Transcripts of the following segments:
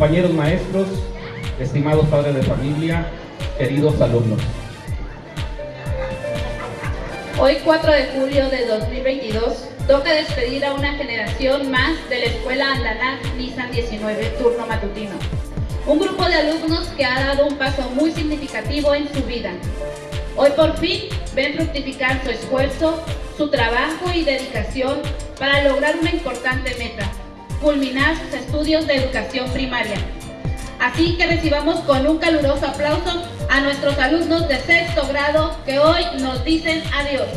compañeros maestros, estimados padres de familia, queridos alumnos. Hoy 4 de julio de 2022 toca despedir a una generación más de la Escuela Andanac Nissan 19 turno matutino. Un grupo de alumnos que ha dado un paso muy significativo en su vida. Hoy por fin ven fructificar su esfuerzo, su trabajo y dedicación para lograr una importante meta, culminar sus estudios de educación primaria. Así que recibamos con un caluroso aplauso a nuestros alumnos de sexto grado que hoy nos dicen adiós.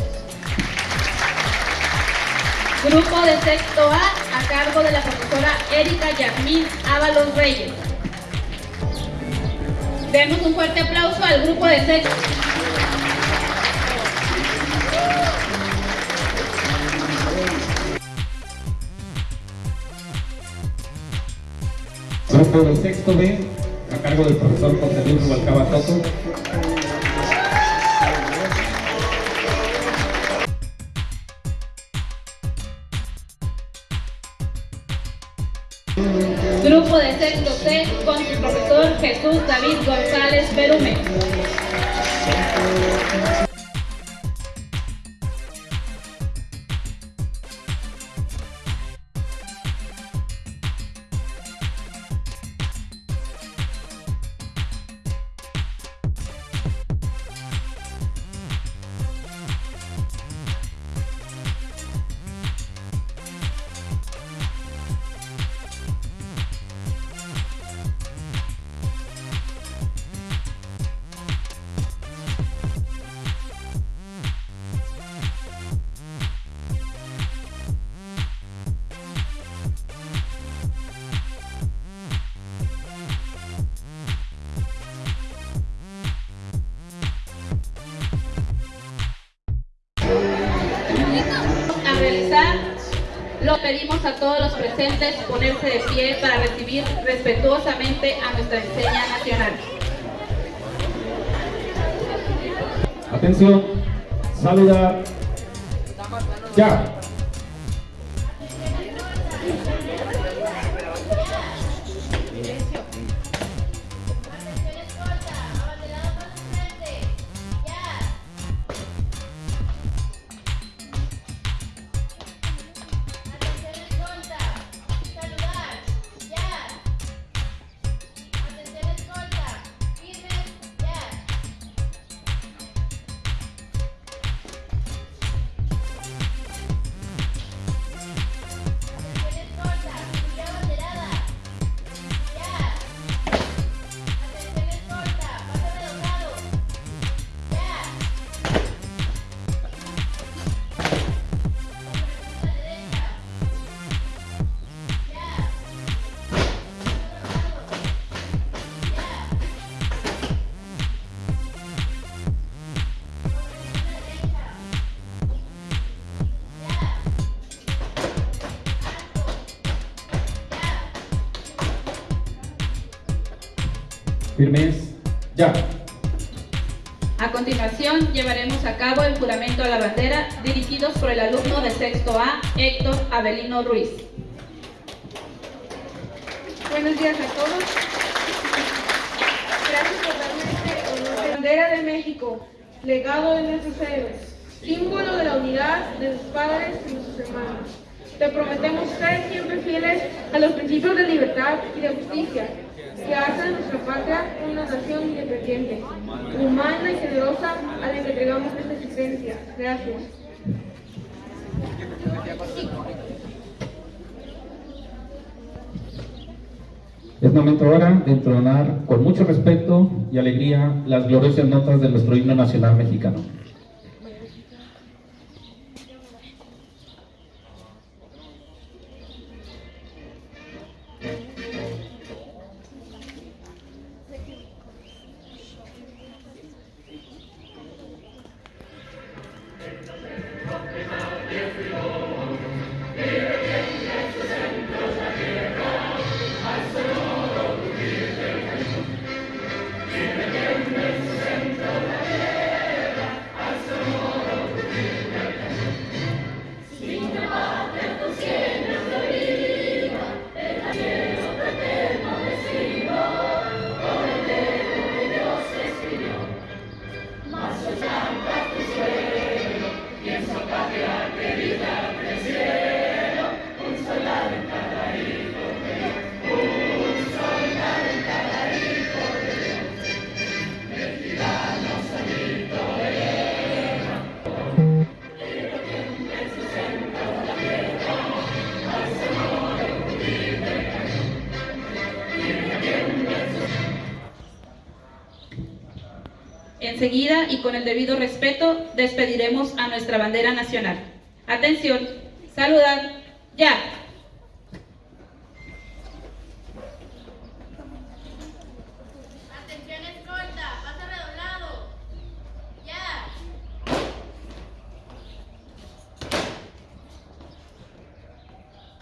Grupo de sexto A a cargo de la profesora Erika Yasmín Ábalos Reyes. Demos un fuerte aplauso al grupo de sexto. Grupo de sexto B, a cargo del profesor José Luis Rubalcaba Toto. Grupo de sexto C con su profesor Jesús David González Berume. Todos los presentes ponerse de pie para recibir respetuosamente a nuestra enseña nacional. Atención, saludar. Ya. Avelino Ruiz. Buenos días a todos. Gracias por darme este honor. Bandera de México, legado de nuestros héroes, símbolo de la unidad de sus padres y sus hermanos. Te prometemos ser siempre fieles a los principios de libertad y de justicia que hacen nuestra patria una nación independiente, humana y generosa a la que entregamos nuestra existencia. Gracias. Momento ahora de entonar con mucho respeto y alegría las gloriosas notas de nuestro himno nacional mexicano. Con el debido respeto despediremos a nuestra bandera nacional. Atención, saludar, ya. Atención escolta, pasa redoblado. Ya.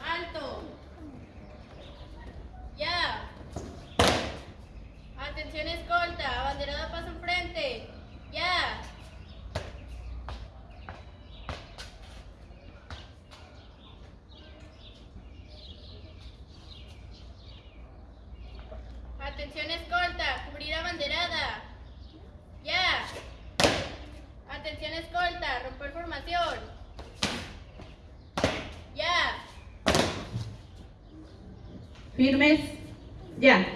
Alto. Ya. Atención escolta, abanderada paso enfrente. Ya. Atención escolta, cubrir abanderada. Ya. Atención escolta, romper formación. Ya. Firmes, ya.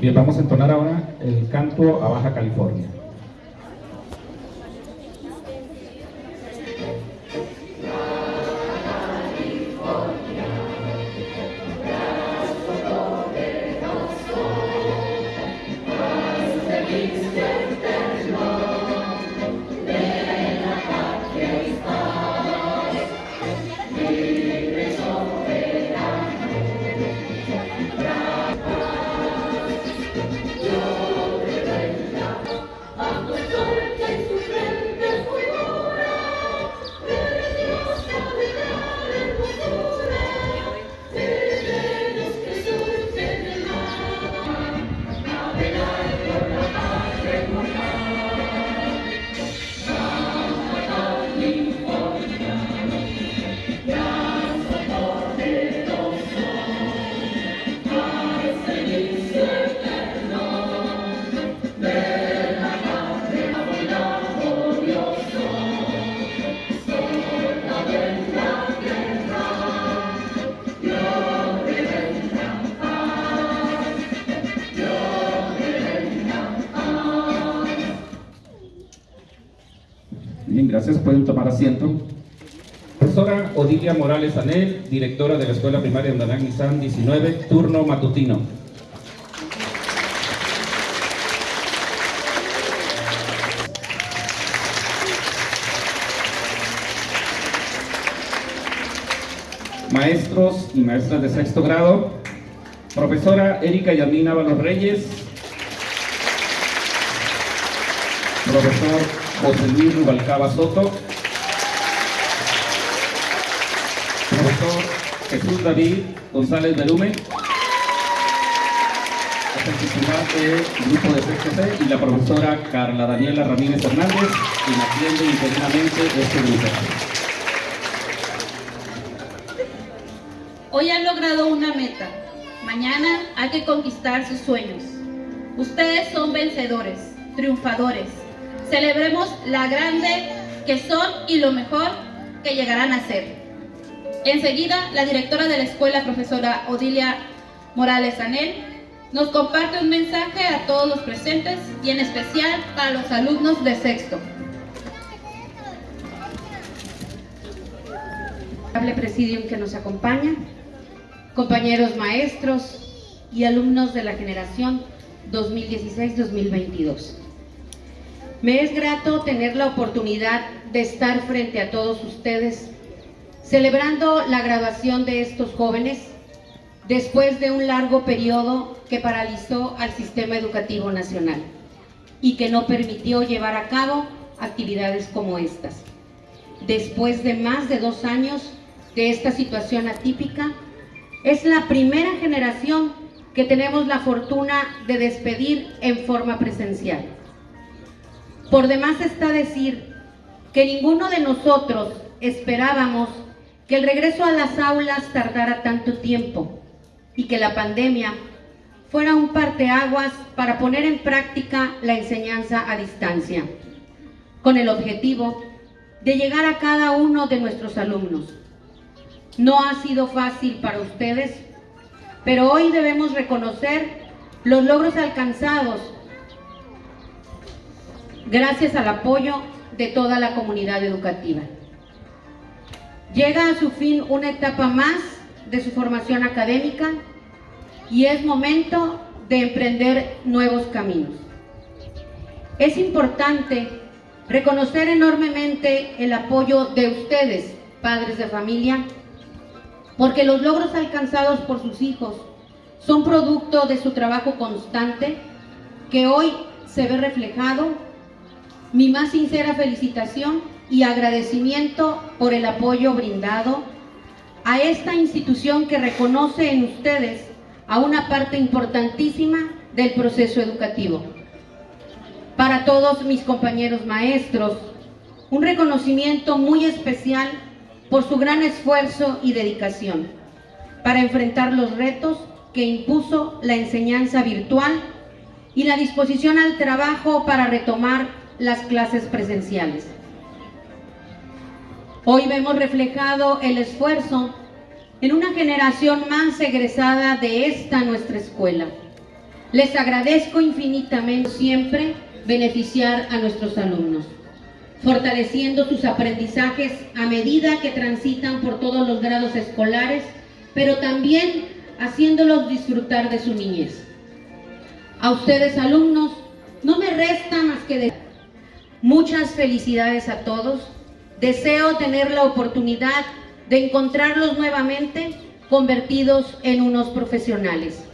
Bien, vamos a entonar ahora el canto a Baja California. Asiento. Profesora Odilia Morales Anel, directora de la Escuela Primaria Andanán Nissan 19, turno matutino. Maestros y maestras de sexto grado, profesora Erika Yamina Valos Reyes, profesor José Luis Rubalcaba Soto, David González Berume, del grupo de sexto y la profesora Carla Daniela Ramírez Hernández, quien atiende interinamente este grupo. Hoy han logrado una meta. Mañana hay que conquistar sus sueños. Ustedes son vencedores, triunfadores. Celebremos la grande que son y lo mejor que llegarán a ser. Enseguida, la directora de la escuela, profesora Odilia Morales Anel, nos comparte un mensaje a todos los presentes y en especial a los alumnos de sexto. presidium que nos acompaña, compañeros maestros y alumnos de la generación 2016-2022. Me es grato tener la oportunidad de estar frente a todos ustedes celebrando la graduación de estos jóvenes después de un largo periodo que paralizó al sistema educativo nacional y que no permitió llevar a cabo actividades como estas. Después de más de dos años de esta situación atípica, es la primera generación que tenemos la fortuna de despedir en forma presencial. Por demás está decir que ninguno de nosotros esperábamos que el regreso a las aulas tardara tanto tiempo y que la pandemia fuera un parteaguas para poner en práctica la enseñanza a distancia, con el objetivo de llegar a cada uno de nuestros alumnos. No ha sido fácil para ustedes, pero hoy debemos reconocer los logros alcanzados gracias al apoyo de toda la comunidad educativa. Llega a su fin una etapa más de su formación académica y es momento de emprender nuevos caminos. Es importante reconocer enormemente el apoyo de ustedes, padres de familia, porque los logros alcanzados por sus hijos son producto de su trabajo constante que hoy se ve reflejado. Mi más sincera felicitación y agradecimiento por el apoyo brindado a esta institución que reconoce en ustedes a una parte importantísima del proceso educativo. Para todos mis compañeros maestros, un reconocimiento muy especial por su gran esfuerzo y dedicación para enfrentar los retos que impuso la enseñanza virtual y la disposición al trabajo para retomar las clases presenciales. Hoy vemos reflejado el esfuerzo en una generación más egresada de esta nuestra escuela. Les agradezco infinitamente siempre beneficiar a nuestros alumnos, fortaleciendo sus aprendizajes a medida que transitan por todos los grados escolares, pero también haciéndolos disfrutar de su niñez. A ustedes alumnos, no me resta más que decir muchas felicidades a todos, Deseo tener la oportunidad de encontrarlos nuevamente convertidos en unos profesionales.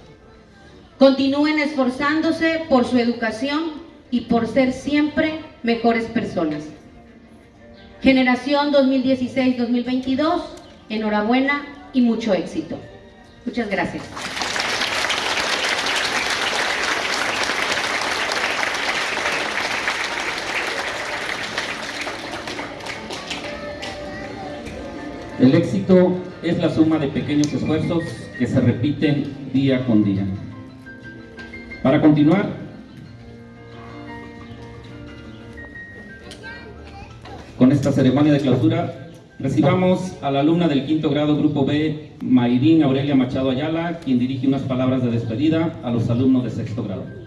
Continúen esforzándose por su educación y por ser siempre mejores personas. Generación 2016-2022, enhorabuena y mucho éxito. Muchas gracias. El éxito es la suma de pequeños esfuerzos que se repiten día con día. Para continuar, con esta ceremonia de clausura, recibamos a la alumna del quinto grado Grupo B, Mayrín Aurelia Machado Ayala, quien dirige unas palabras de despedida a los alumnos de sexto grado.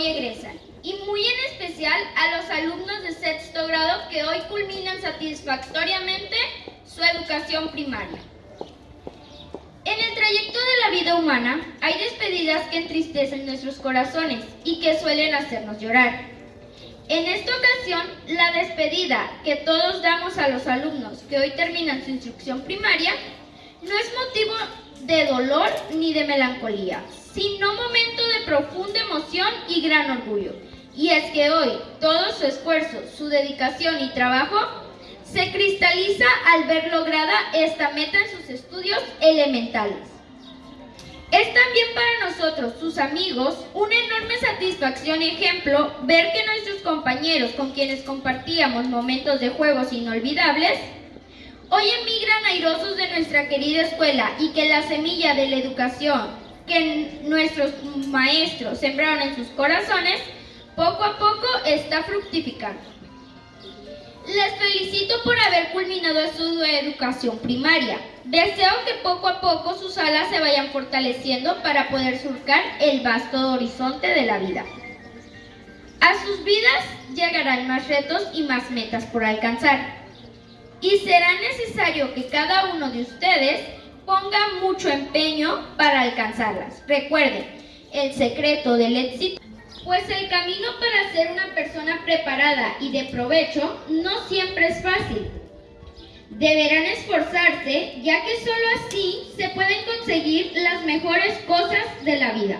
Hoy egresan. y muy en especial a los alumnos de sexto grado que hoy culminan satisfactoriamente su educación primaria. En el trayecto de la vida humana hay despedidas que entristecen nuestros corazones y que suelen hacernos llorar. En esta ocasión, la despedida que todos damos a los alumnos que hoy terminan su instrucción primaria no es motivo de dolor ni de melancolía, sino momento de profunda emoción y gran orgullo. Y es que hoy todo su esfuerzo, su dedicación y trabajo se cristaliza al ver lograda esta meta en sus estudios elementales. Es también para nosotros, sus amigos, una enorme satisfacción y ejemplo ver que nuestros compañeros con quienes compartíamos momentos de juegos inolvidables, hoy emigran airosos de nuestra querida escuela y que la semilla de la educación que nuestros maestros sembraron en sus corazones, poco a poco está fructificando. Les felicito por haber culminado su educación primaria. Deseo que poco a poco sus alas se vayan fortaleciendo para poder surcar el vasto horizonte de la vida. A sus vidas llegarán más retos y más metas por alcanzar. Y será necesario que cada uno de ustedes ponga mucho empeño para alcanzarlas. Recuerden, el secreto del éxito pues el camino para ser una persona preparada y de provecho no siempre es fácil. Deberán esforzarse, ya que solo así se pueden conseguir las mejores cosas de la vida.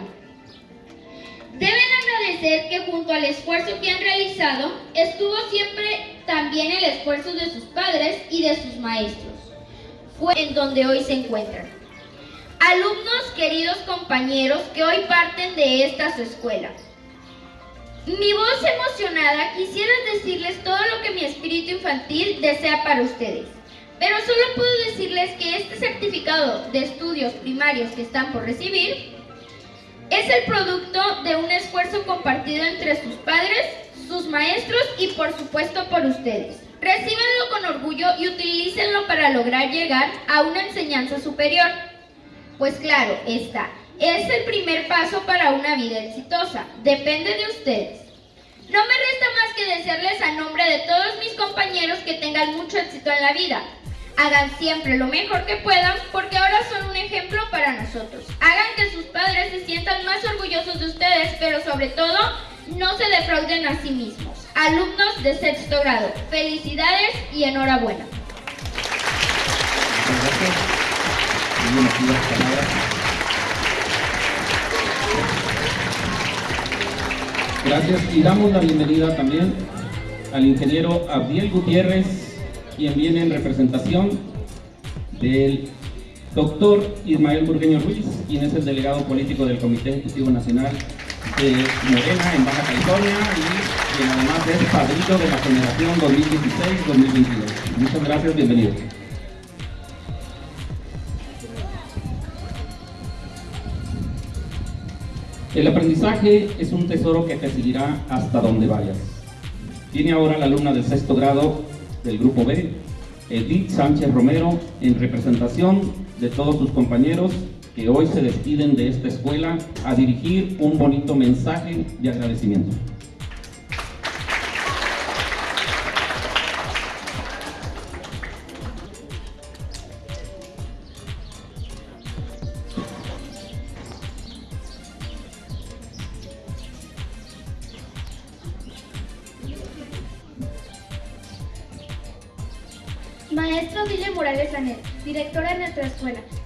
Deben agradecer que junto al esfuerzo que han realizado, estuvo siempre también el esfuerzo de sus padres y de sus maestros. Fue en donde hoy se encuentran. Alumnos, queridos compañeros, que hoy parten de esta su escuela. Mi voz emocionada quisiera decirles todo lo que mi espíritu infantil desea para ustedes. Pero solo puedo decirles que este certificado de estudios primarios que están por recibir es el producto de un esfuerzo compartido entre sus padres, sus maestros y por supuesto por ustedes. Recíbanlo con orgullo y utilícenlo para lograr llegar a una enseñanza superior. Pues claro, está. Es el primer paso para una vida exitosa. Depende de ustedes. No me resta más que desearles a nombre de todos mis compañeros que tengan mucho éxito en la vida. Hagan siempre lo mejor que puedan porque ahora son un ejemplo para nosotros. Hagan que sus padres se sientan más orgullosos de ustedes, pero sobre todo no se defrauden a sí mismos. Alumnos de sexto grado, felicidades y enhorabuena. Gracias y damos la bienvenida también al ingeniero Abdiel Gutiérrez, quien viene en representación del doctor Ismael Burgueño Ruiz, quien es el delegado político del Comité Ejecutivo Nacional de Morena en Baja California y quien además es padrino de la generación 2016-2022. Muchas gracias, bienvenido. El aprendizaje es un tesoro que te seguirá hasta donde vayas. Tiene ahora la alumna del sexto grado del grupo B, Edith Sánchez Romero, en representación de todos sus compañeros que hoy se despiden de esta escuela a dirigir un bonito mensaje de agradecimiento.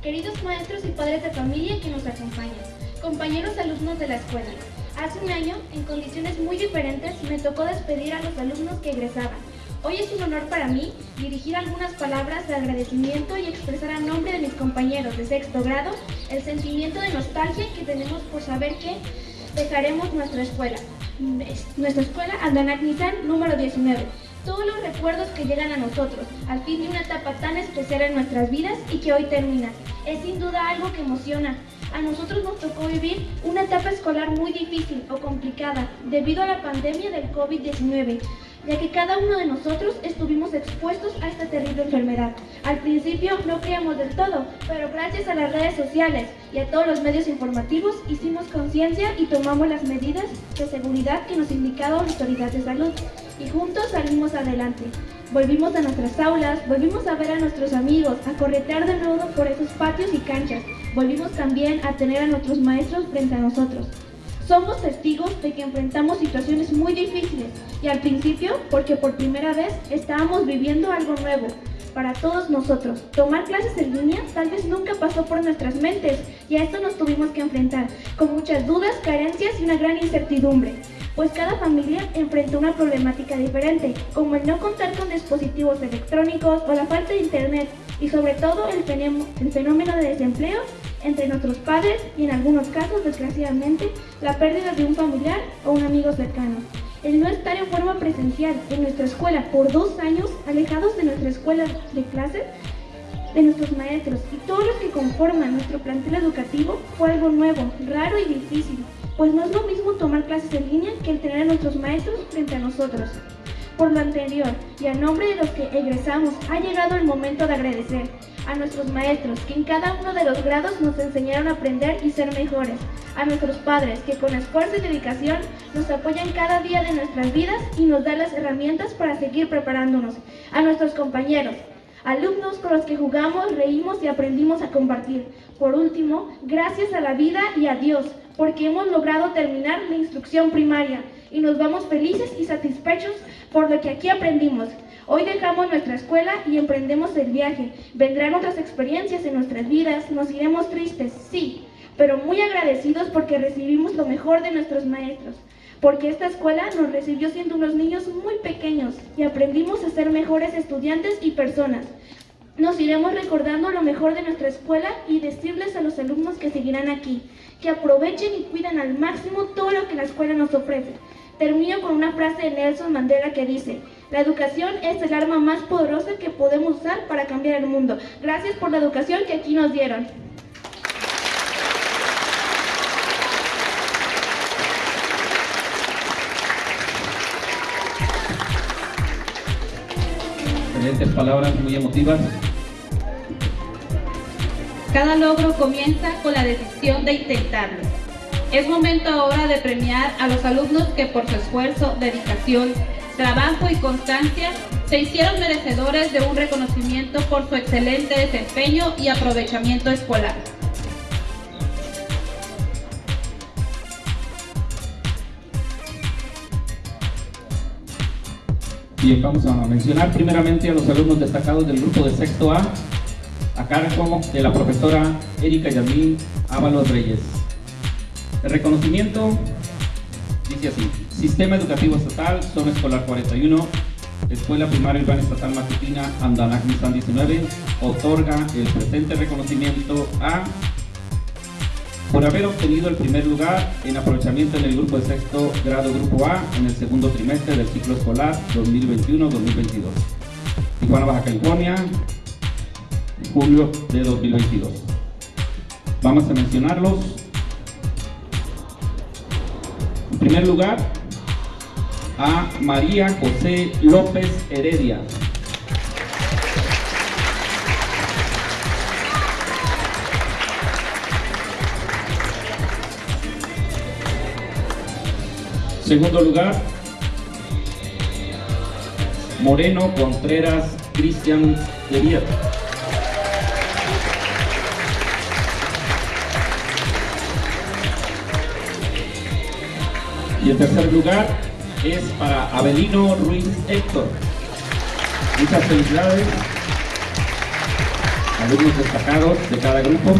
Queridos maestros y padres de familia que nos acompañan, compañeros alumnos de la escuela. Hace un año, en condiciones muy diferentes, me tocó despedir a los alumnos que egresaban. Hoy es un honor para mí dirigir algunas palabras de agradecimiento y expresar a nombre de mis compañeros de sexto grado el sentimiento de nostalgia que tenemos por saber que dejaremos nuestra escuela. Nuestra escuela Nissan número 19 todos los recuerdos que llegan a nosotros, al fin de una etapa tan especial en nuestras vidas y que hoy termina. Es sin duda algo que emociona. A nosotros nos tocó vivir una etapa escolar muy difícil o complicada debido a la pandemia del COVID-19. ya que cada uno de nosotros estuvimos expuestos a esta terrible enfermedad. Al principio no creíamos del todo, pero gracias a las redes sociales y a todos los medios informativos hicimos conciencia y tomamos las medidas de seguridad que nos indicaba la autoridad de salud y juntos salimos adelante. Volvimos a nuestras aulas, volvimos a ver a nuestros amigos, a corretear de nuevo por esos patios y canchas. Volvimos también a tener a nuestros maestros frente a nosotros. Somos testigos de que enfrentamos situaciones muy difíciles y al principio porque por primera vez estábamos viviendo algo nuevo para todos nosotros. Tomar clases en línea tal vez nunca pasó por nuestras mentes y a esto nos tuvimos que enfrentar con muchas dudas, carencias y una gran incertidumbre pues cada familia enfrentó una problemática diferente, como el no contar con dispositivos electrónicos o la falta de internet y sobre todo el, fenómeno de desempleo entre nuestros padres y en algunos casos, desgraciadamente, la pérdida de un familiar o un amigo cercano. El no estar en forma presencial en nuestra escuela por dos años, alejados de nuestra escuela de clases, de nuestros maestros y todos los que conforman nuestro plantel educativo fue algo nuevo, raro y difícil, pues no es lo mismo tomar clases en línea que el tener a nuestros maestros frente a nosotros. Por lo anterior y a nombre de los que egresamos, ha llegado el momento de agradecer a nuestros maestros que en cada uno de los grados nos enseñaron a aprender y ser mejores, a nuestros padres que con esfuerzo y dedicación nos apoyan cada día de nuestras vidas y nos dan las herramientas para seguir preparándonos, a nuestros compañeros, alumnos con los que jugamos, reímos y aprendimos a compartir. Por último, gracias a la vida y a Dios, porque hemos logrado terminar la instrucción primaria y nos vamos felices y satisfechos por lo que aquí aprendimos. Hoy dejamos nuestra escuela y emprendemos el viaje. Vendrán otras experiencias en nuestras vidas, nos iremos tristes, sí, pero muy agradecidos porque recibimos lo mejor de nuestros maestros, porque esta escuela nos recibió siendo unos niños muy pequeños y aprendimos a ser mejores estudiantes y personas. Nos iremos recordando lo mejor de nuestra escuela y decirles a los alumnos que seguirán aquí, que aprovechen y cuidan al máximo todo lo que la escuela nos ofrece. Termino con una frase de Nelson Mandela que dice, la educación es el arma más poderosa que podemos usar para cambiar el mundo. Gracias por la educación que aquí nos dieron. Excelentes palabras, muy emotivas. Cada logro comienza con la decisión de intentarlo. Es momento ahora de premiar a los alumnos que por su esfuerzo, dedicación, trabajo y constancia se hicieron merecedores de un reconocimiento por su excelente desempeño y aprovechamiento escolar. Bien, vamos a mencionar primeramente a los alumnos destacados del grupo de sexto A, a cargo de la profesora Erika Yamín Ábalos Reyes. El reconocimiento dice así, Sistema Educativo Estatal, Zona Escolar 41, Escuela Primaria Urbana Estatal Matutina, Andanac Nissan 19, otorga el presente reconocimiento a por haber obtenido el primer lugar en aprovechamiento en el grupo de sexto grado Grupo A en el segundo trimestre del ciclo escolar 2021-2022. Tijuana, Baja California, julio de 2022. Vamos a mencionarlos. En primer lugar, a María José López Heredia. Segundo lugar, Moreno Contreras Cristian Derier. Y el tercer lugar es para Avelino Ruiz Héctor. Muchas felicidades. Alumnos destacados de cada grupo.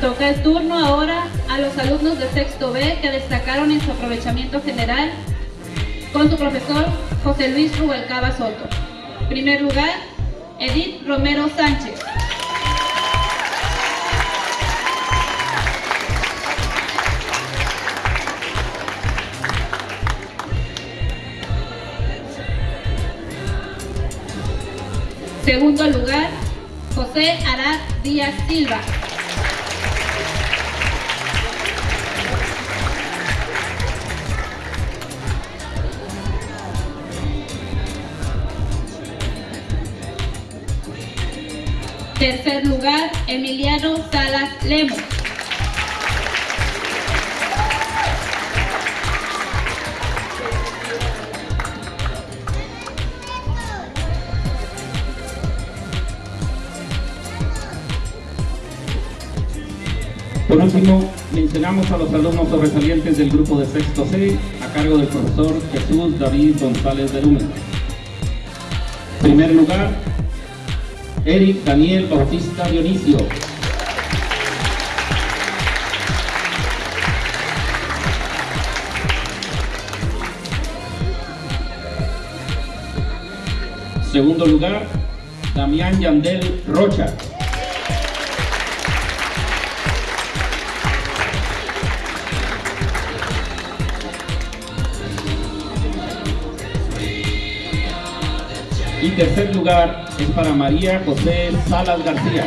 Toca el turno ahora a los alumnos de sexto B que destacaron en su aprovechamiento general con su profesor José Luis Rubalcaba Soto. Primer lugar, Edith Romero Sánchez. Segundo lugar, José Arad Díaz Silva. Tercer lugar, Emiliano Salas Lemos. Último, mencionamos a los alumnos sobresalientes del grupo de sexto C a cargo del profesor Jesús David González de Luna. Primer lugar, Eric Daniel Bautista Dionisio. Segundo lugar, Damián Yandel Rocha. Y tercer lugar es para María José Salas García.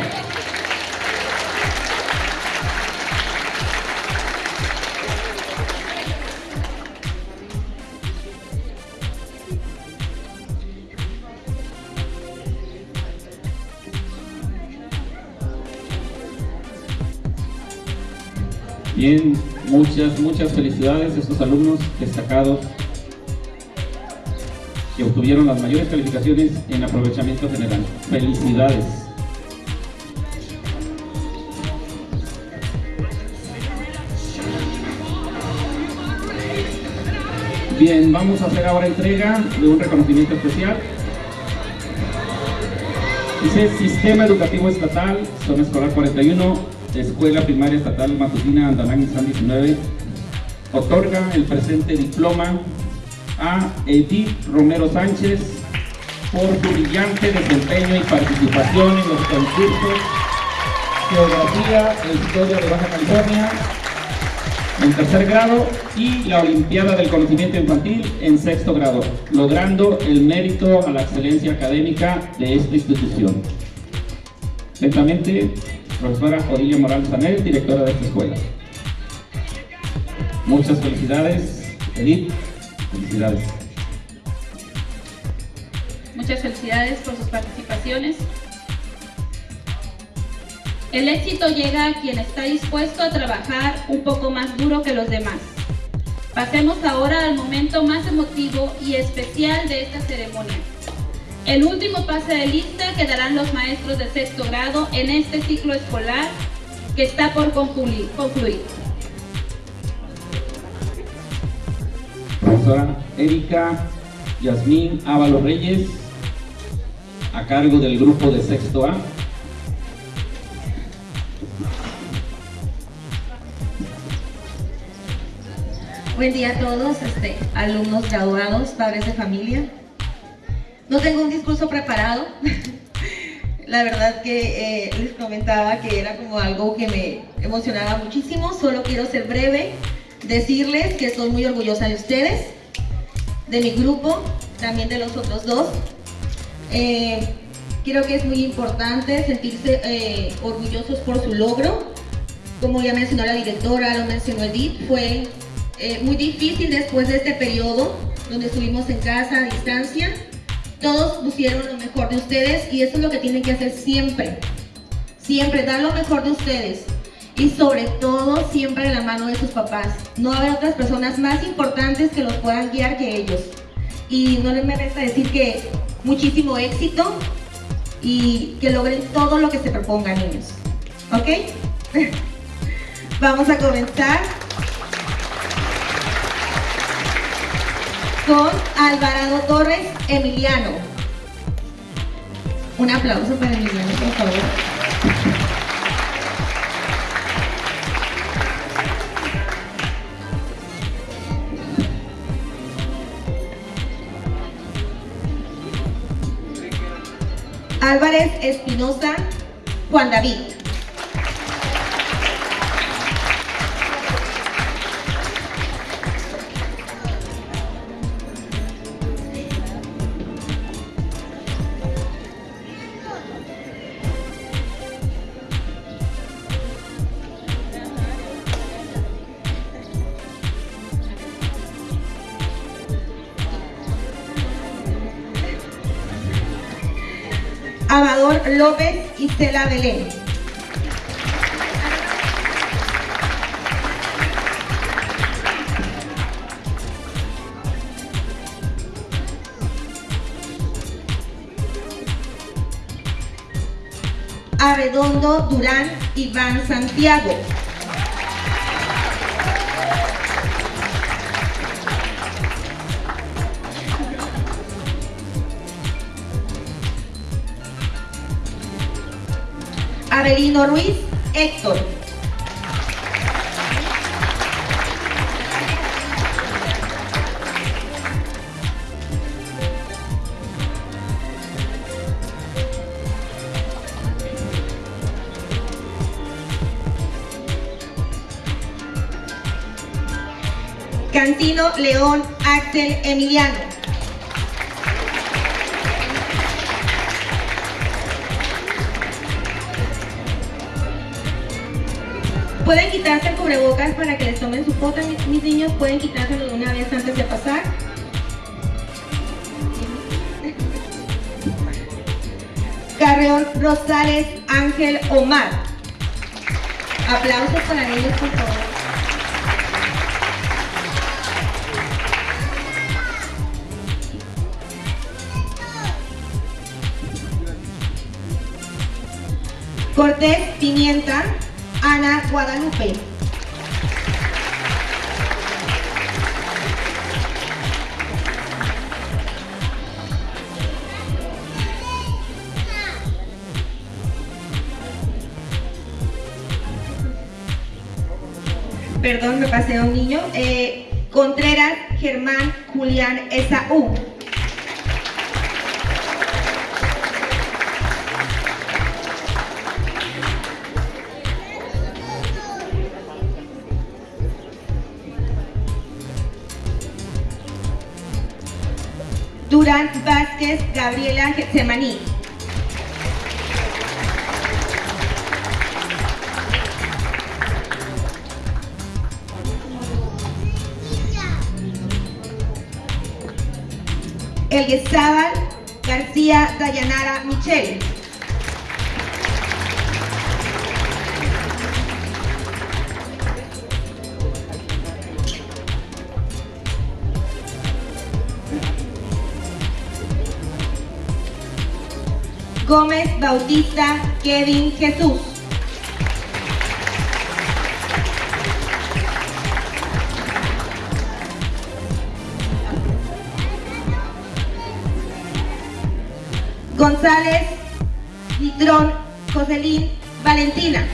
Bien, muchas, muchas felicidades a estos alumnos destacados obtuvieron las mayores calificaciones en aprovechamiento general. Felicidades. Bien, vamos a hacer ahora entrega de un reconocimiento especial. Dice Sistema Educativo Estatal, Zona Escolar 41, Escuela Primaria Estatal Matutina Andalán San 19, otorga el presente diploma a Edith Romero Sánchez por su brillante desempeño y participación en los concursos Geografía e Historia de Baja California en tercer grado y la Olimpiada del Conocimiento Infantil en sexto grado, logrando el mérito a la excelencia académica de esta institución. Lentamente, profesora Odilia Morales Sanel, directora de esta escuela. Muchas felicidades, Edith. Felicidades. Muchas felicidades por sus participaciones. El éxito llega a quien está dispuesto a trabajar un poco más duro que los demás. Pasemos ahora al momento más emotivo y especial de esta ceremonia. El último pase de lista que darán los maestros de sexto grado en este ciclo escolar que está por concluir. Profesora Erika Yasmín Ávalo Reyes, a cargo del grupo de sexto A. Buen día a todos, este, alumnos graduados, padres de familia. No tengo un discurso preparado. La verdad que eh, les comentaba que era como algo que me emocionaba muchísimo. Solo quiero ser breve, decirles que estoy muy orgullosa de ustedes, de mi grupo, también de los otros dos. Eh, creo que es muy importante sentirse eh, orgullosos por su logro. Como ya mencionó la directora, lo mencionó Edith, fue eh, muy difícil después de este periodo donde estuvimos en casa a distancia. Todos pusieron lo mejor de ustedes y eso es lo que tienen que hacer siempre. Siempre dar lo mejor de ustedes y sobre todo siempre de la mano de sus papás. No haber otras personas más importantes que los puedan guiar que ellos. Y no les me resta decir que muchísimo éxito y que logren todo lo que se propongan niños. ¿Ok? Vamos a comenzar con Alvarado Torres Emiliano. Un aplauso para Emiliano, por favor. Álvarez Espinosa, Juan David. López y Cela Belén. Arredondo Durán Iván Santiago. Avelino Ruiz Héctor. Cantino León Axel Emiliano. Cubrebocas para que les tomen su foto, mis, niños. Pueden quitárselo de una vez antes de pasar. Carreón Rosales Ángel Omar. Aplausos para ellos, por favor. Cortés Pimienta, Ana Guadalupe. Perdón, me pasé a un niño. Eh, Contreras Germán Julián Esaú. Durán Vázquez Gabriela Getsemaní. Gómez Bautista Kevin Jesús. González Litrón Joselín Valentina.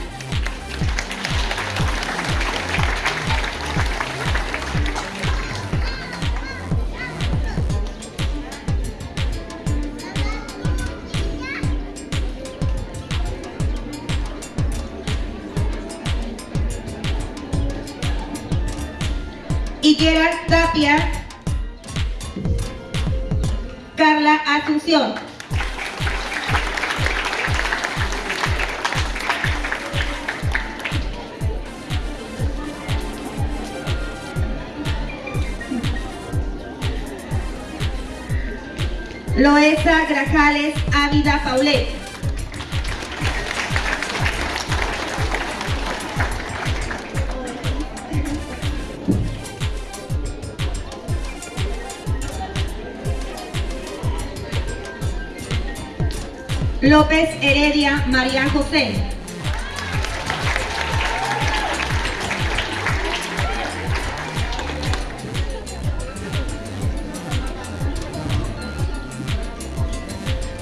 López Heredia María José.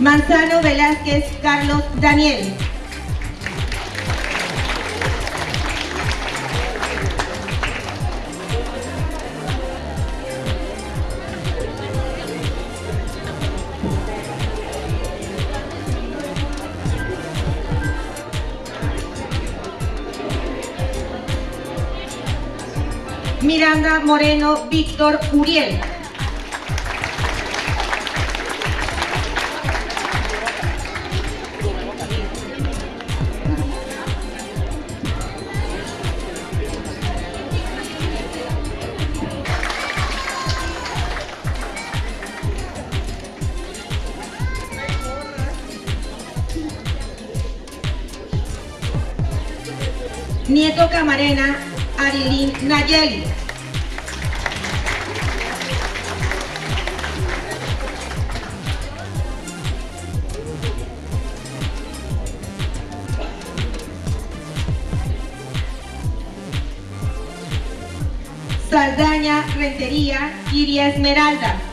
Manzano Velázquez Carlos Daniel. Miranda Moreno Víctor Uriel. Camarena Arilín Nayeli. Saldaña Rentería Iria Esmeralda.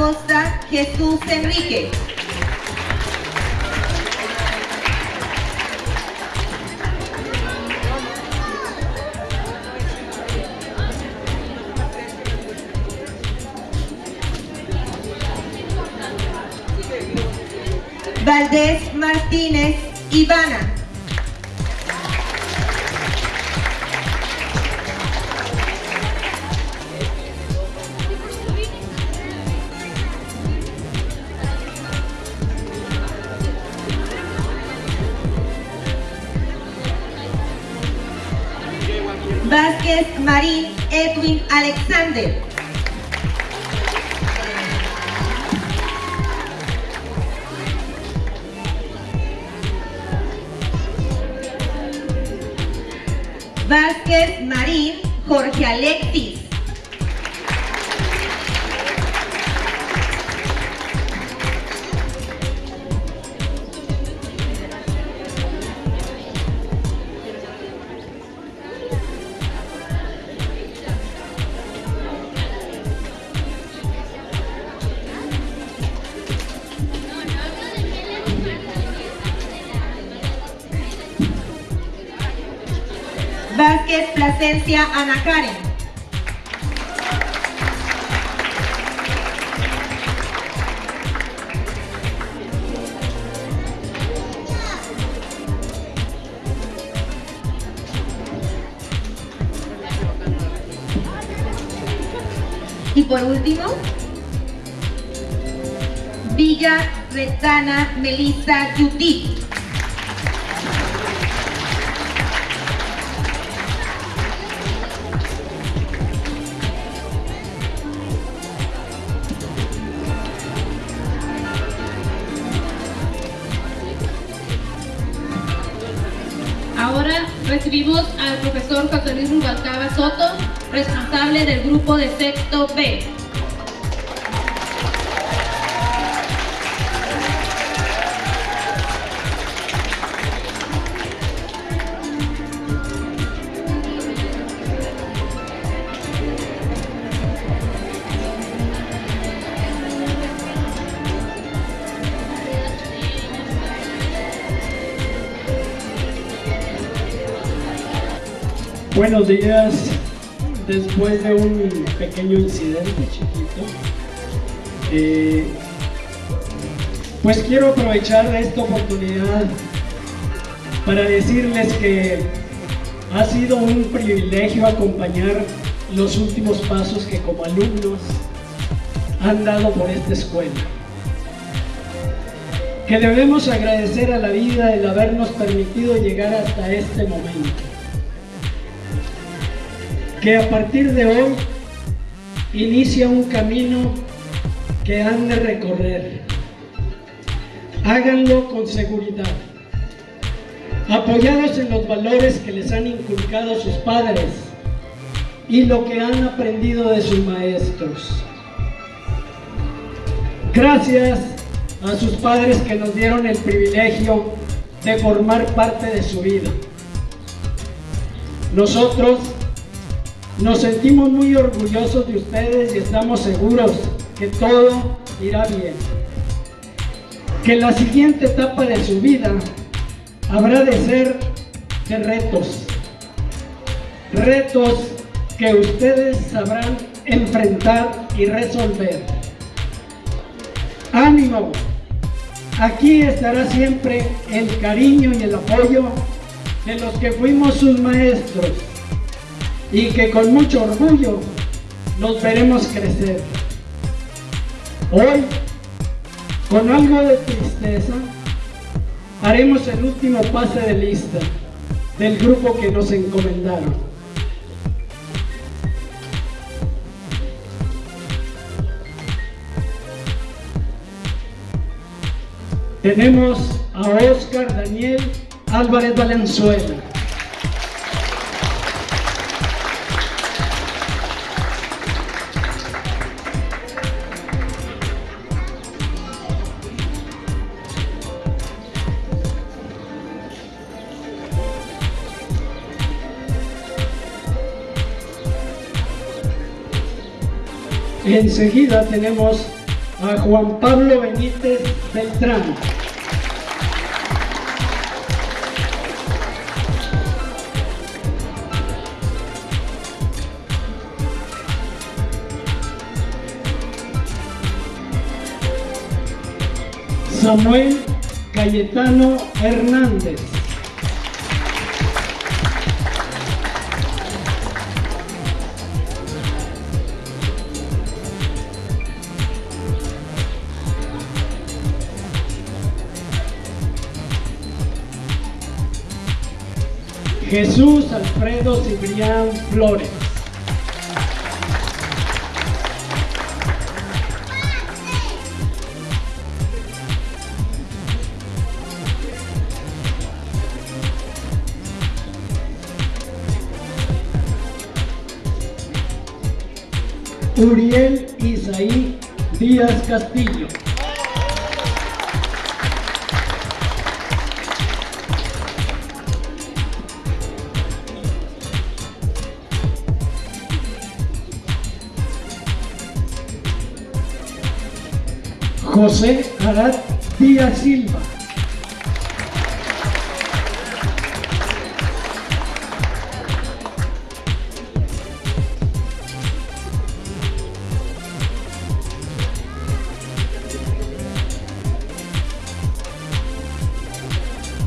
Acosta Jesús Enrique. Ana Karen. Y por último, Villa Retana Melissa Judith. Recibimos al profesor José Luis Rubalcaba Soto, responsable del grupo de sexto B. Días. Después de un pequeño incidente chiquito, eh, pues quiero aprovechar esta oportunidad para decirles que ha sido un privilegio acompañar los últimos pasos que como alumnos han dado por esta escuela. Que debemos agradecer a la vida el habernos permitido llegar hasta este momento que a partir de hoy inicia un camino que han de recorrer. Háganlo con seguridad, apoyados en los valores que les han inculcado sus padres y lo que han aprendido de sus maestros. Gracias a sus padres que nos dieron el privilegio de formar parte de su vida. Nosotros nos sentimos muy orgullosos de ustedes y estamos seguros que todo irá bien. Que la siguiente etapa de su vida habrá de ser de retos. Retos que ustedes sabrán enfrentar y resolver. ¡Ánimo! aquí estará siempre el cariño y el apoyo de los que fuimos sus maestros y que con mucho orgullo nos veremos crecer. Hoy, con algo de tristeza, haremos el último pase de lista del grupo que nos encomendaron. Tenemos a Oscar Daniel Álvarez Valenzuela. Enseguida tenemos a Juan Pablo Benítez Beltrán. Samuel Cayetano Hernández. Jesús Alfredo Cibrián Flores. Uriel Isaí Díaz Castillo. José Arad Díaz Silva.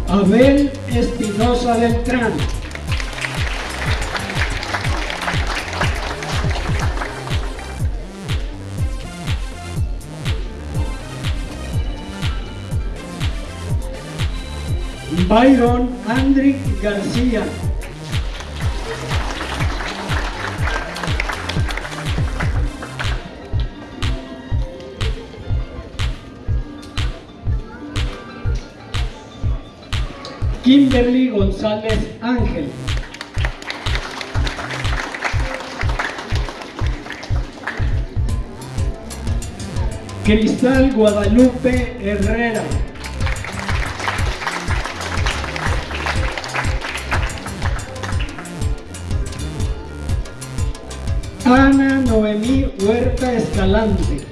Abel Espinosa Beltrán. Byron Andrick García. Kimberly González Ángel. Cristal Guadalupe Herrera. Huerta Escalante.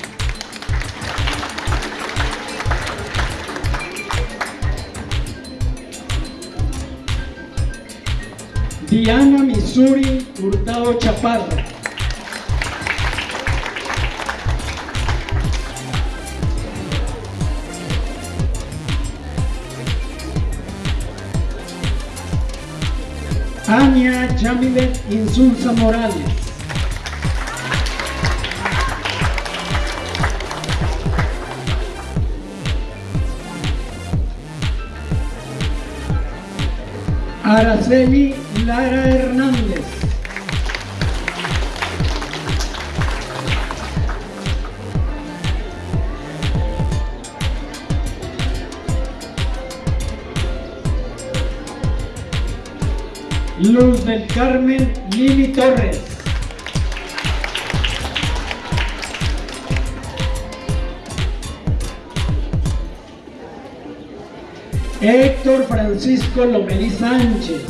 Diana Missouri Hurtado Chaparra. Ania Yamilet Insulza Morales. Lara Sveli, Lara Francisco Lomelí Sánchez.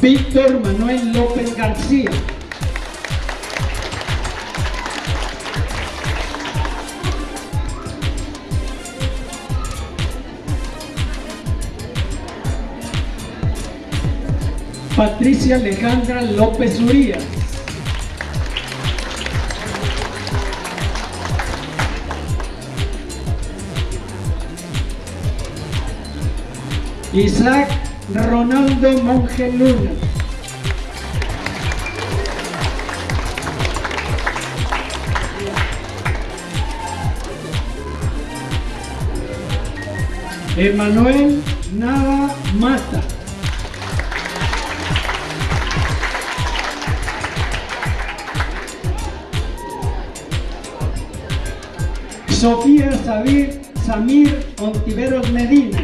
Víctor Manuel López García. Patricia Alejandra López Urías. Isaac Ronaldo Monge Luna. Emanuel Nava Mata. Sofía Sabir, Samir Ontiveros Medina.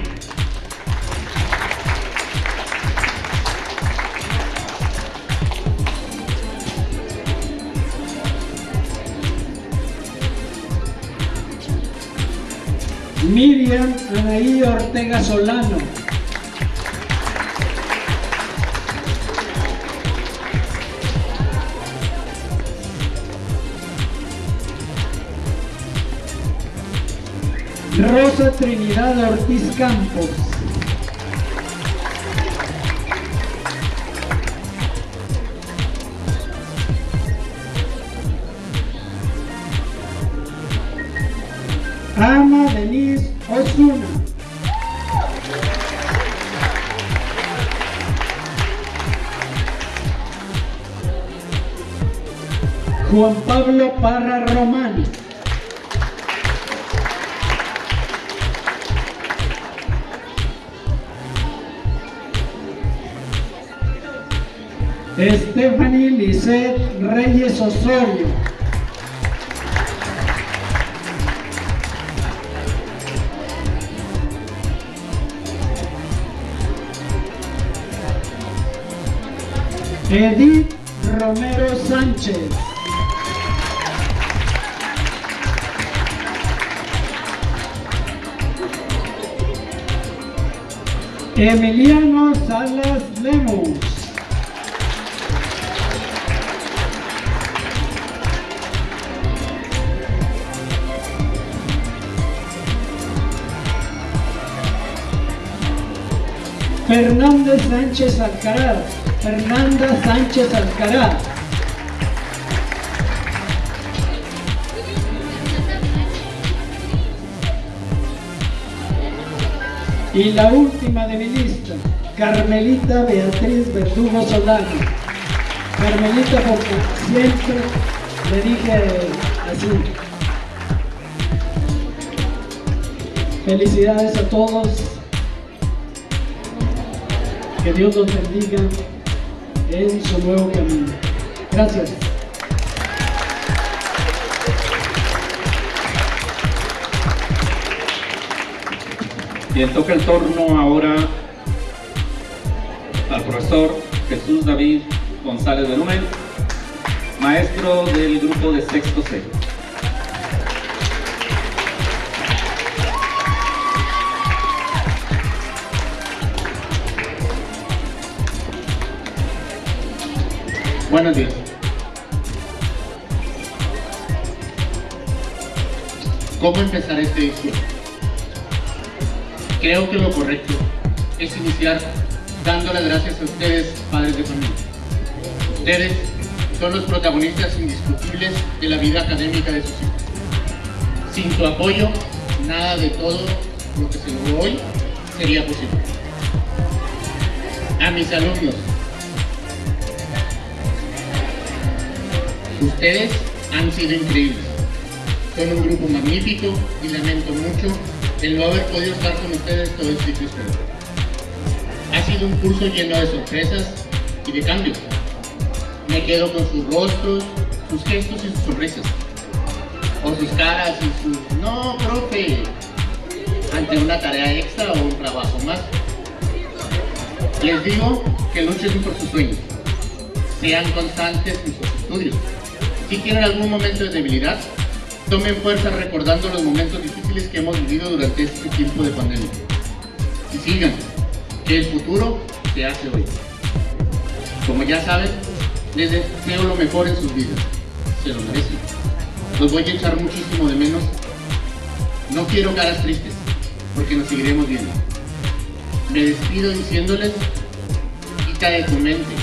Miriam Anaí Ortega Solano. Trinidad Ortiz Campos. Ana Denise Osuna. Juan Pablo Parra Román. Reyes Osorio. Edith Romero Sánchez. Emiliano Salas Fernández Sánchez Alcaraz. Fernanda Sánchez Alcaraz. Y la última de mi lista, Carmelita Beatriz Verdugo Solano. Carmelita porque siempre le dije así. Felicidades a todos. Que Dios los bendiga en su nuevo camino. Gracias. Bien, toca el turno ahora al profesor Jesús David González Benumen, maestro del grupo de sexto C. Buenos días. ¿Cómo empezar este discurso? Creo que lo correcto es iniciar dando las gracias a ustedes, padres de familia. Ustedes son los protagonistas indiscutibles de la vida académica de sus hijos. Sin su apoyo, nada de todo lo que se logró hoy sería posible. A mis alumnos, ustedes han sido increíbles. Son un grupo magnífico y lamento mucho el no haber podido estar con ustedes todo ciclo escolar. Ha sido un curso lleno de sorpresas y de cambios. Me quedo con sus rostros, sus gestos y sus sonrisas. O sus caras y sus... No, profe, ante una tarea extra o un trabajo más. Les digo que luchen por sus sueños. Sean constantes en sus estudios. Si tienen algún momento de debilidad, tomen fuerza recordando los momentos difíciles que hemos vivido durante este tiempo de pandemia. Y sigan, que el futuro se hace hoy. Como ya saben, les deseo lo mejor en sus vidas. Se lo merecen. Los voy a echar muchísimo de menos. No quiero caras tristes, porque nos seguiremos viendo. Me despido diciéndoles, quita de tu mente,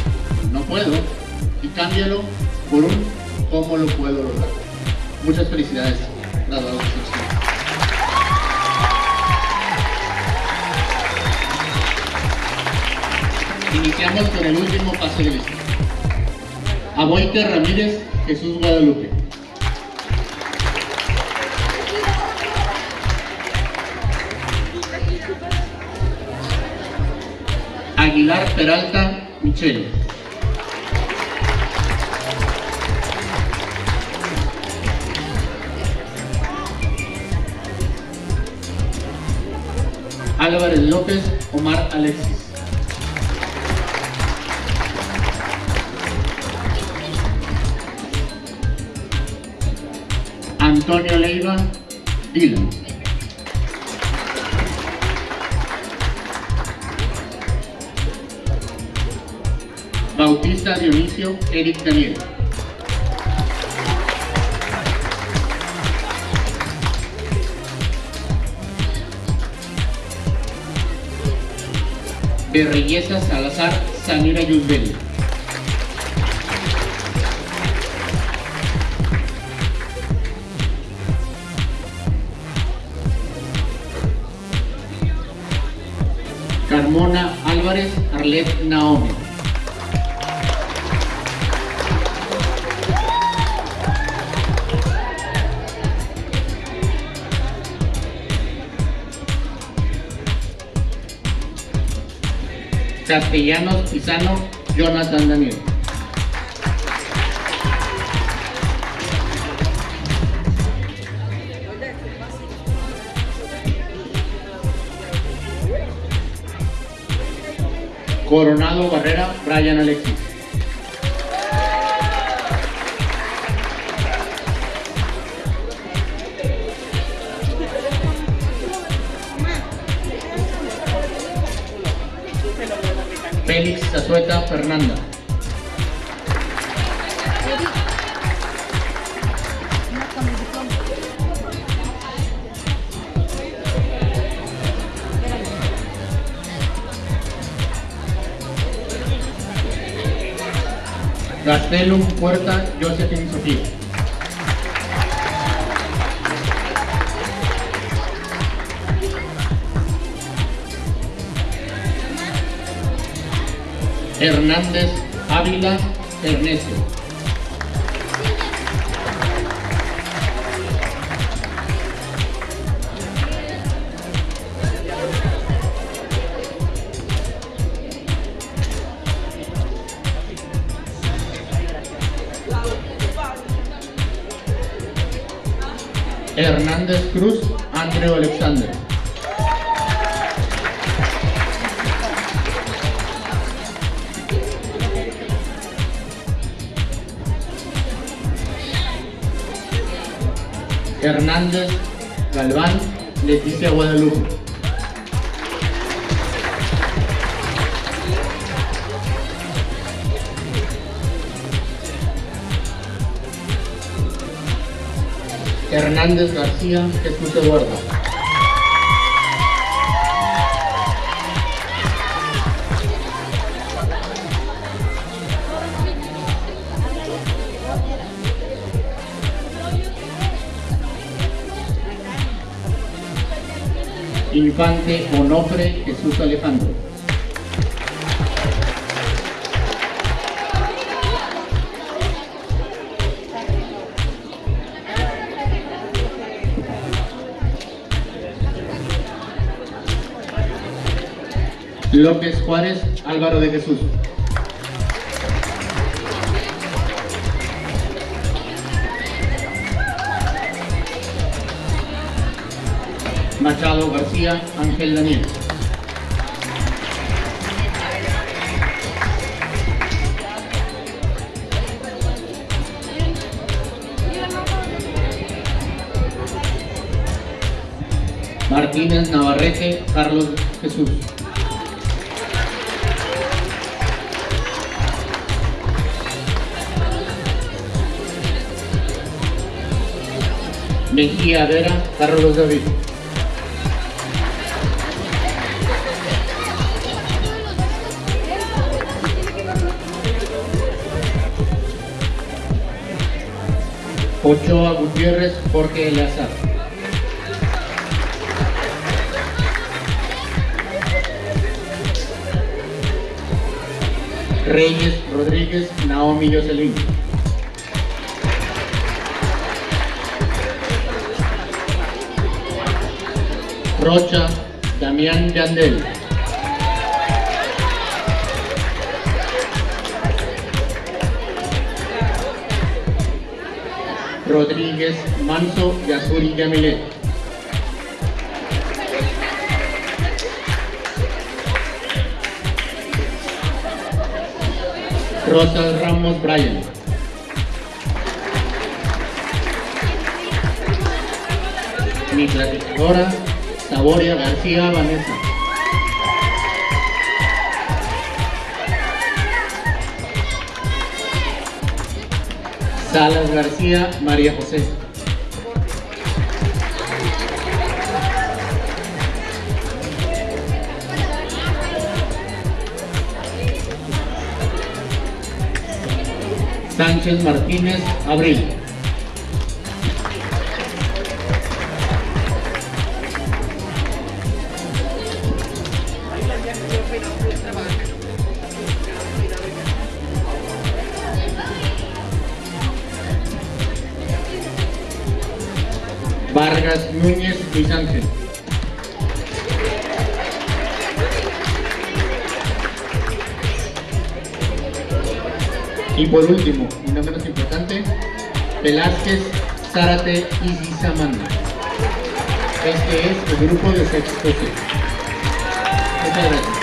no puedo, y cámbialo por un cómo lo puedo lograr. Muchas felicidades. Iniciamos con el último pase de lista. Aboite Ramírez, Jesús Guadalupe. Aguilar Peralta, Michelle. Álvarez López, Omar Alexis. Antonio Leiva, Dylan. Bautista Dionisio, Eric Daniel. Berreyesa Salazar, Samira Yusbel. Carmona Álvarez, Arlet Naomi. Castellanos Pisano, Jonathan Daniel. Coronado Barrera, Brian Alexis. Zazueta Fernanda. Gastelum Puerta Josephine Sofía. Hernández Ávila Ernesto. Hernández Cruz Andreu Alexander. Hernández Galván Leticia Guadalupe. Hernández García Jesús Eduardo. Infante Onofre Jesús Alejandro. López Juárez Álvaro de Jesús. Machado García Ángel Daniel. Martínez Navarrete Carlos Jesús. Mejía Vera Carlos David. Ochoa Gutiérrez Jorge Eleazar. Reyes Rodríguez Naomi Jocelyn. Rocha Damián Yandel. Rodríguez Manso Yasuri Yamilet. Rosa Ramos Bryan. Mi platicadora, Saboria García Vanessa. Salas García María José. Sánchez Martínez Abril. Y por último, y no menos importante, Velázquez Zárate Samanda. Este es el grupo de sexto. Muchas gracias.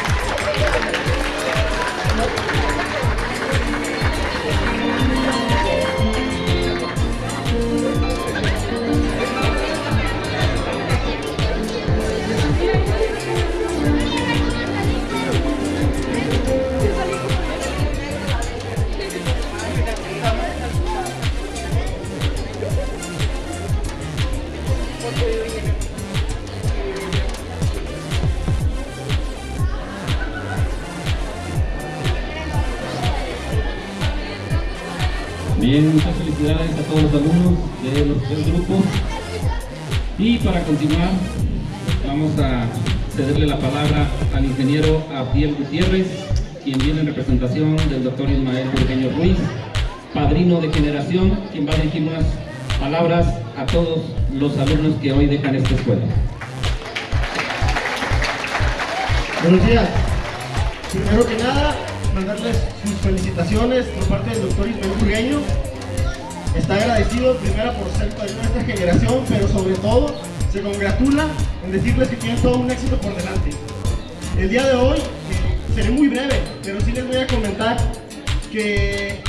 Continuar, vamos a cederle la palabra al ingeniero Abdiel Gutiérrez, quien viene en representación del doctor Ismael Burgueño Ruiz, padrino de generación, quien va a dirigir unas palabras a todos los alumnos que hoy dejan esta escuela. Buenos días. Primero que nada, mandarles sus felicitaciones por parte del doctor Ismael Burgueño. Está agradecido primero por ser padrino de esta generación, pero sobre todo se congratula en decirles que tienen todo un éxito por delante. El día de hoy eh, seré muy breve, pero sí les voy a comentar que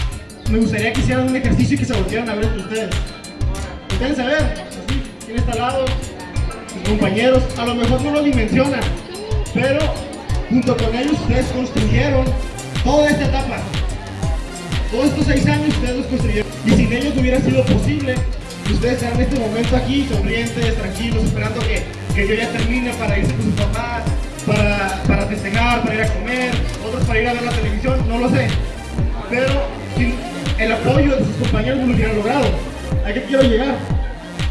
me gustaría que hicieran un ejercicio y que se volvieran a ver entre ustedes. Ustedes a ver, así, quién está al lado, sus compañeros, a lo mejor no lo dimensionan, pero junto con ellos ustedes construyeron toda esta etapa. Todos estos seis años ustedes los construyeron. Y sin ellos no hubiera sido posible ustedes estén en este momento aquí, sonrientes, tranquilos, esperando que, que yo ya termine para irse con sus papás, para, para festejar, para ir a comer, otros para ir a ver la televisión, no lo sé. Pero sin el apoyo de sus compañeros no lo hubieran logrado. ¿A qué quiero llegar?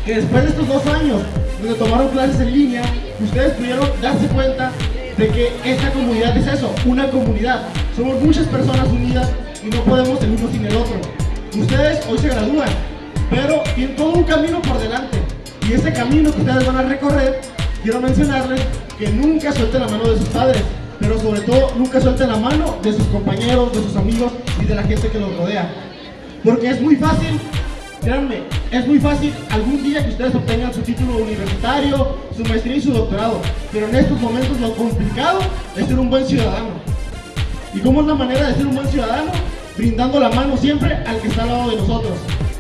Que después de estos dos años, donde tomaron clases en línea, ustedes pudieron darse cuenta de que esta comunidad es eso, una comunidad. Somos muchas personas unidas y no podemos el uno sin el otro. Ustedes hoy se gradúan, pero tienen todo un camino por delante. Y ese camino que ustedes van a recorrer, quiero mencionarles que nunca suelten la mano de sus padres, pero sobre todo nunca suelten la mano de sus compañeros, de sus amigos y de la gente que los rodea. Porque es muy fácil Créanme, es muy fácil algún día que ustedes obtengan su título universitario, su maestría y su doctorado, pero en estos momentos lo complicado es ser un buen ciudadano. ¿Y cómo es la manera de ser un buen ciudadano? Brindando la mano siempre al que está al lado de nosotros.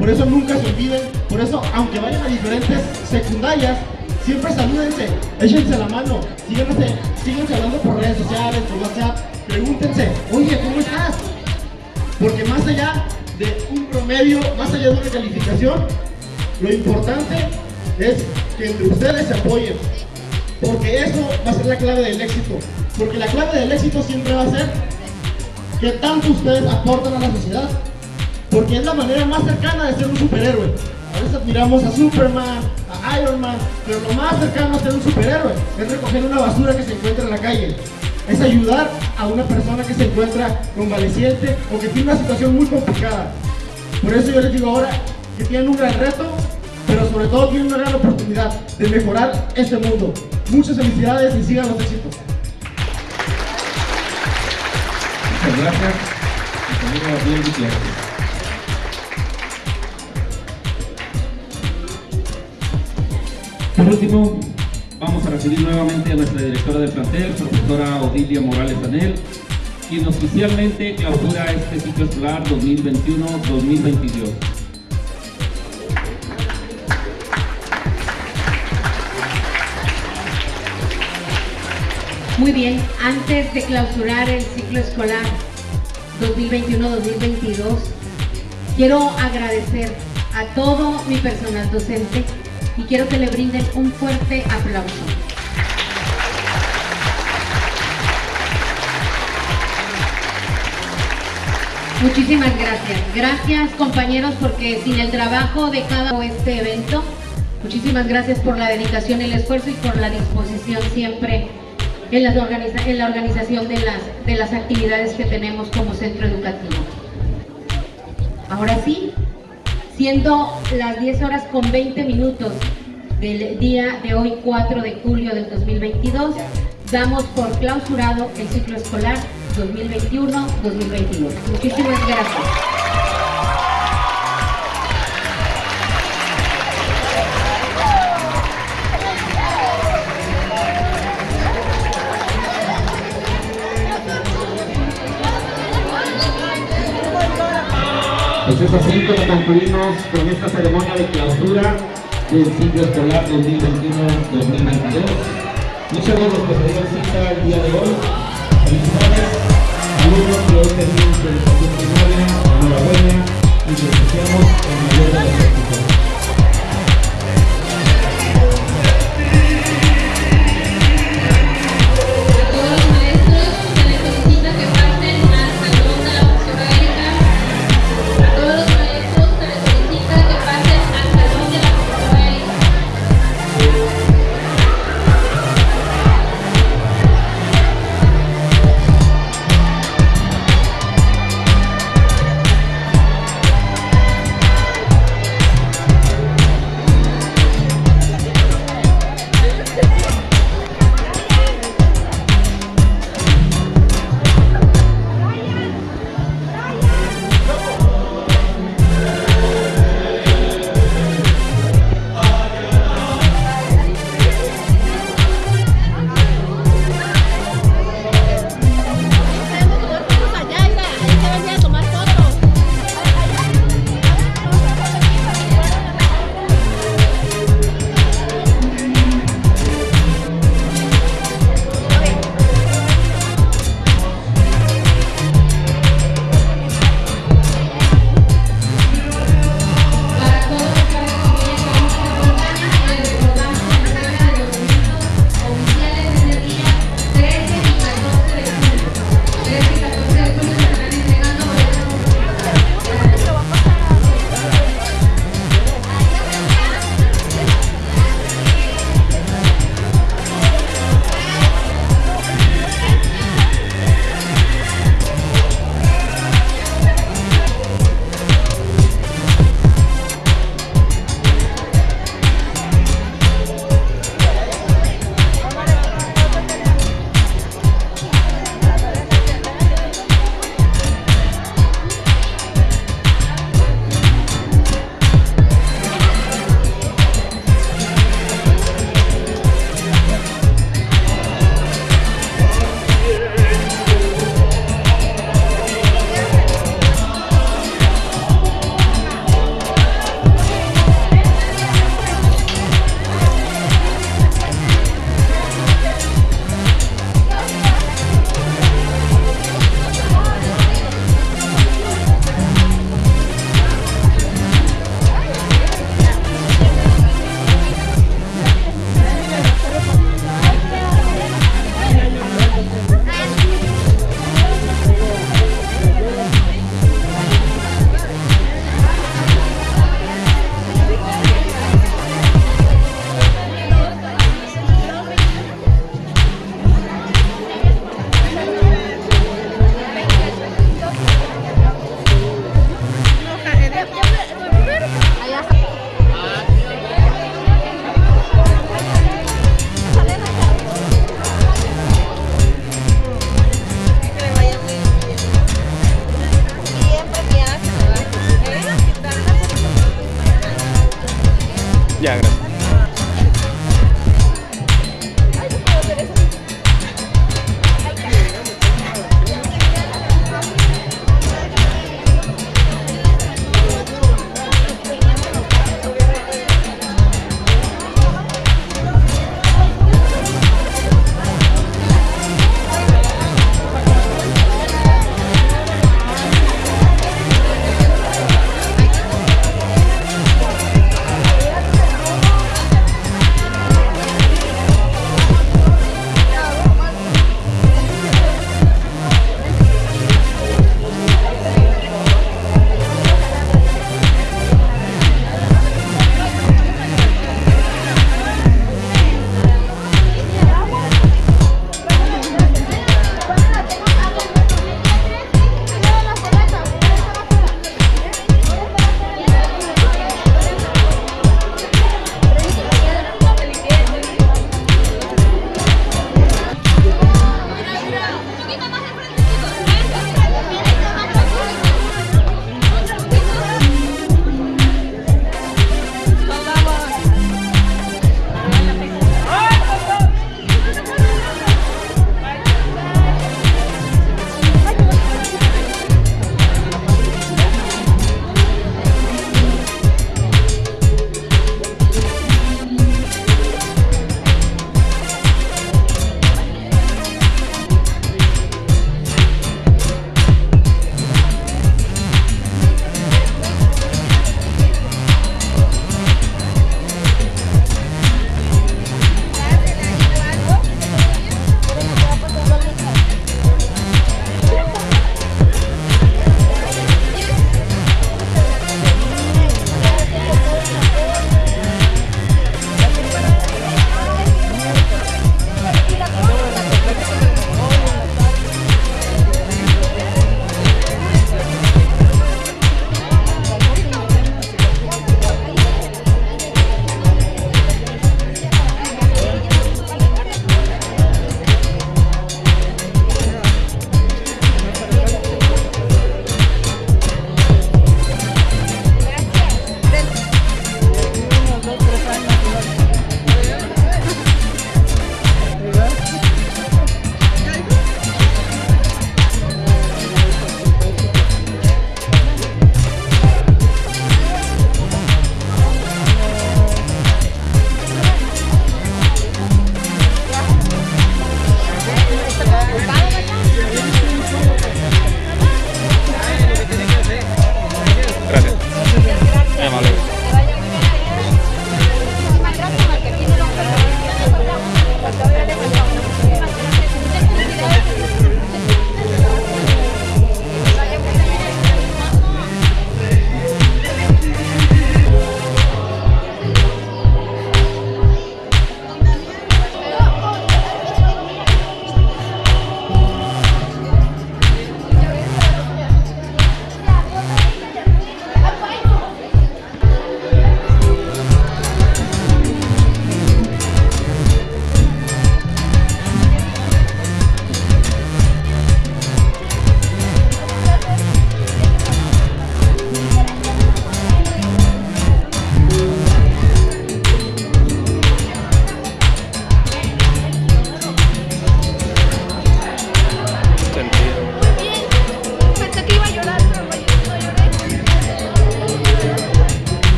Por eso nunca se olviden, por eso aunque vayan a diferentes secundarias, siempre salúdense, échense la mano, síganse, síganse hablando por redes sociales, por WhatsApp, pregúntense, oye, ¿cómo estás? Porque más allá de un promedio, más allá de una calificación, lo importante es que entre ustedes se apoyen, porque eso va a ser la clave del éxito, porque la clave del éxito siempre va a ser que tanto ustedes aportan a la sociedad, porque es la manera más cercana de ser un superhéroe. A veces admiramos a Superman, a Iron Man, pero lo más cercano a ser un superhéroe es recoger una basura que se encuentra en la calle. Es ayudar a una persona que se encuentra convaleciente o que tiene una situación muy complicada. Por eso yo les digo ahora que tienen un gran reto, pero sobre todo tienen una gran oportunidad de mejorar este mundo. Muchas felicidades y sigan los éxitos. Muchas gracias. Último, vamos a recibir nuevamente a nuestra directora de plantel, profesora Odilia Morales Anel, quien oficialmente clausura este ciclo escolar 2021-2022. Muy bien, antes de clausurar el ciclo escolar 2021-2022, quiero agradecer a todo mi personal docente y quiero que le brinden un fuerte aplauso. Muchísimas gracias. Gracias compañeros porque sin el trabajo de cada este evento, muchísimas gracias por la dedicación, el esfuerzo y por la disposición siempre en, las organiza en la organización de las, de las actividades que tenemos como centro educativo. Ahora sí, siendo las 10 horas con 20 minutos del día de hoy 4 de julio del 2022, damos por clausurado el ciclo escolar 2021-2022. Muchísimas gracias. Pues es así como concluimos con esta ceremonia de clausura del ciclo escolar 2021-2022. Muchos de los que se dieron cita el día de hoy, felicidades, alumnos que hoy terminan su educación enhorabuena y les deseamos el mayor de los éxitos.